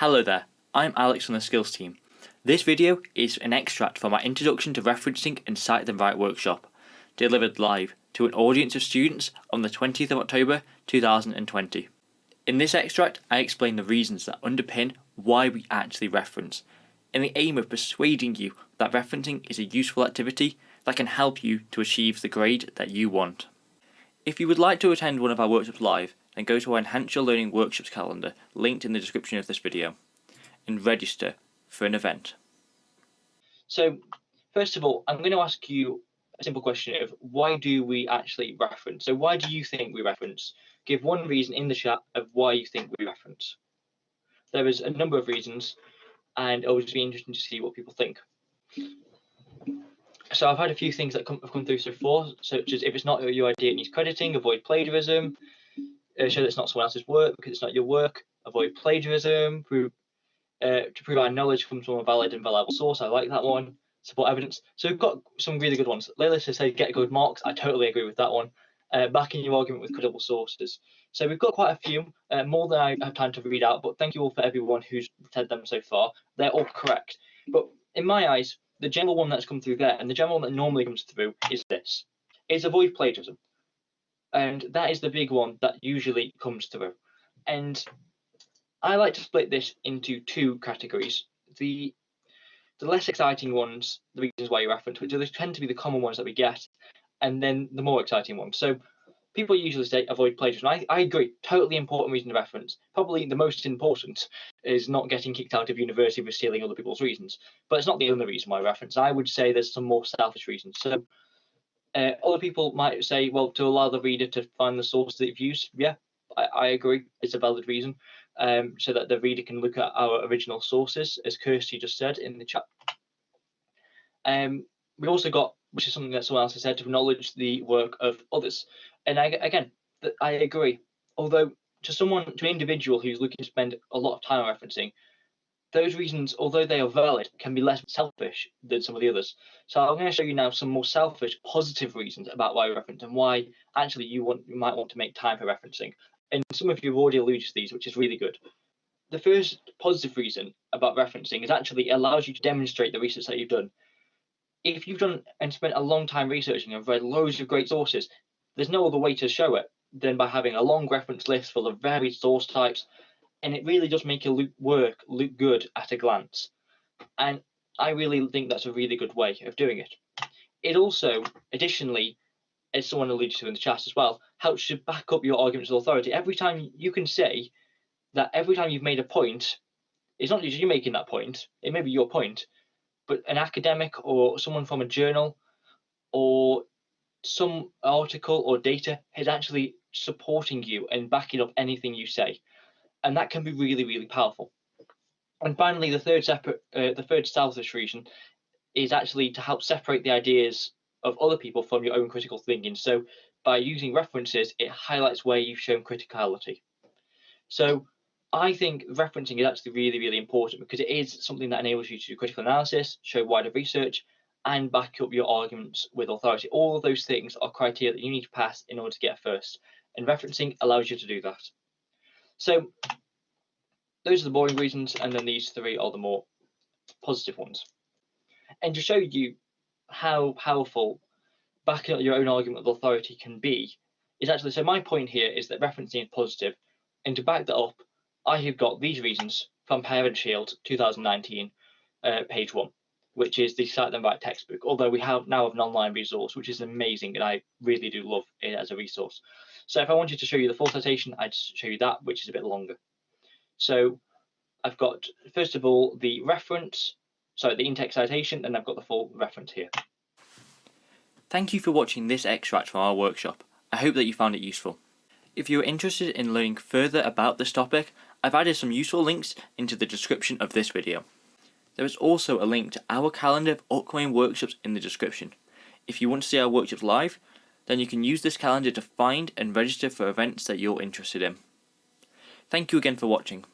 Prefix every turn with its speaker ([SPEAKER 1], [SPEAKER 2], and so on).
[SPEAKER 1] Hello there, I'm Alex from the Skills team. This video is an extract from our Introduction to Referencing and Cite Them Right workshop, delivered live to an audience of students on the 20th of October 2020. In this extract, I explain the reasons that underpin why we actually reference, in the aim of persuading you that referencing is a useful activity that can help you to achieve the grade that you want. If you would like to attend one of our workshops live, then go to our Enhance Your Learning Workshops calendar linked in the description of this video and register for an event.
[SPEAKER 2] So, first of all, I'm going to ask you a simple question of why do we actually reference? So why do you think we reference? Give one reason in the chat of why you think we reference. There is a number of reasons and it'll just be interesting to see what people think. So I've had a few things that come, have come through so far, such as if it's not your idea, it needs crediting, avoid plagiarism, show that it's not someone else's work because it's not your work, avoid plagiarism, prove, uh, to prove our knowledge comes from a valid and reliable source. I like that one. Support evidence. So we've got some really good ones. Layla has said get good marks. I totally agree with that one. Uh, backing your argument with credible sources. So we've got quite a few, uh, more than I have time to read out, but thank you all for everyone who's said them so far. They're all correct. But in my eyes, the general one that's come through there and the general one that normally comes through is this. It's avoid plagiarism. And that is the big one that usually comes through. And I like to split this into two categories. The the less exciting ones, the reasons why you reference, which tend to be the common ones that we get, and then the more exciting ones. So people usually say avoid plagiarism. I, I agree, totally important reason to reference. Probably the most important is not getting kicked out of university for stealing other people's reasons, but it's not the only reason why I reference. I would say there's some more selfish reasons. So uh, other people might say, well, to allow the reader to find the source that they've used. Yeah, I, I agree. It's a valid reason. Um, so that the reader can look at our original sources, as Kirsty just said in the chat. Um, we also got, which is something that someone else has said, to acknowledge the work of others. And I, again, I agree. Although to someone, to an individual who's looking to spend a lot of time referencing, those reasons, although they are valid, can be less selfish than some of the others. So I'm going to show you now some more selfish, positive reasons about why reference and why actually you want you might want to make time for referencing. And some of you have already alluded to these, which is really good. The first positive reason about referencing is actually it allows you to demonstrate the research that you've done. If you've done and spent a long time researching and read loads of great sources, there's no other way to show it than by having a long reference list full of varied source types and it really does make your work look good at a glance. And I really think that's a really good way of doing it. It also, additionally, as someone alluded to in the chat as well, helps you back up your arguments with authority. Every time you can say that every time you've made a point, it's not just you making that point, it may be your point, but an academic or someone from a journal or some article or data is actually supporting you and backing up anything you say and that can be really, really powerful. And finally, the third separate, uh, the third selfish reason is actually to help separate the ideas of other people from your own critical thinking. So by using references, it highlights where you've shown criticality. So I think referencing is actually really, really important because it is something that enables you to do critical analysis, show wider research, and back up your arguments with authority. All of those things are criteria that you need to pass in order to get first. And referencing allows you to do that. So those are the boring reasons, and then these three are the more positive ones. And to show you how powerful backing up your own argument with authority can be, is actually, so my point here is that referencing is positive, and to back that up, I have got these reasons from Pears and Shields 2019, uh, page one, which is the Cite Them Right textbook, although we have now have an online resource, which is amazing, and I really do love it as a resource. So if I wanted to show you the full citation, I'd show you that, which is a bit longer. So I've got, first of all, the reference, sorry, the in-text citation, and I've got the full reference here.
[SPEAKER 1] Thank you for watching this extract from our workshop. I hope that you found it useful. If you are interested in learning further about this topic, I've added some useful links into the description of this video. There is also a link to our calendar of upcoming workshops in the description. If you want to see our workshops live, then you can use this calendar to find and register for events that you're interested in. Thank you again for watching.